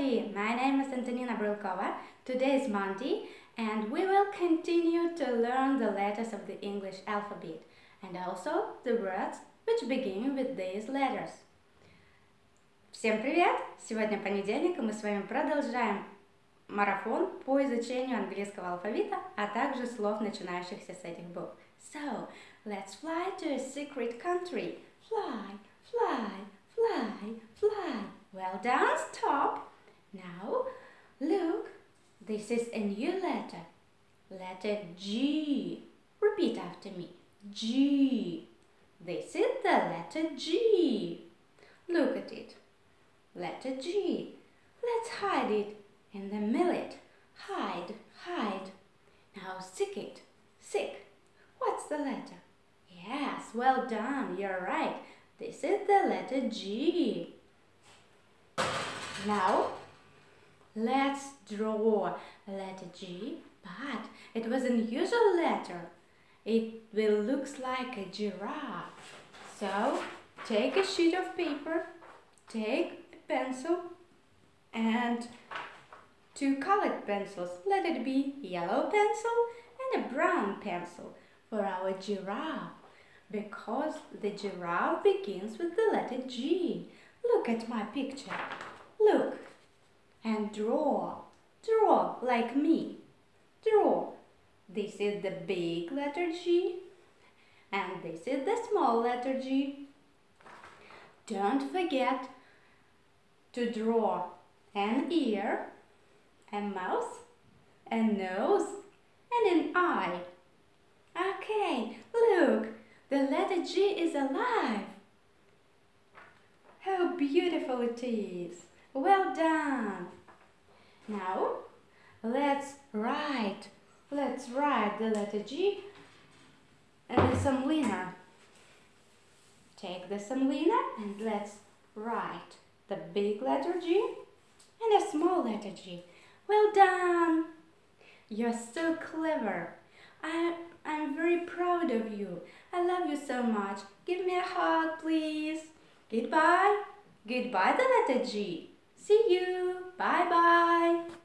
everybody! My name is Antonina Brylkova. Today is Monday and we will continue to learn the letters of the English alphabet and also the words which begin with these letters. Всем привет! Сегодня понедельник и мы с вами продолжаем марафон по изучению английского алфавита, а также слов, начинающихся с этих букв. So, let's fly to a secret country. Fly, fly, fly, fly. Well done, stop. Now, look, this is a new letter. Letter G. Repeat after me. G. This is the letter G. Look at it. Letter G. Let's hide it in the millet. Hide, hide. Now sick it. Sick. What's the letter? Yes, well done. You're right. This is the letter G. Now, let's draw letter G, but it was an unusual letter. It will looks like a giraffe. So, take a sheet of paper, take a pencil, and two colored pencils. Let it be yellow pencil and a brown pencil for our giraffe because the giraffe begins with the letter G. Look at my picture. Look and draw. Draw like me. Draw. This is the big letter G and this is the small letter G. Don't forget to draw an ear, a mouth, a nose and an eye. Okay, look, the letter G is alive. How beautiful it is. Well done. Now, let's write. Let's write the letter G and the semolina. Take the semolina and let's write the big letter G and a small letter G. Well done. You're so clever. I, I'm very proud of you. I love you so much. Give me a hug, please. Goodbye. Goodbye, the letter G. See you. Bye-bye.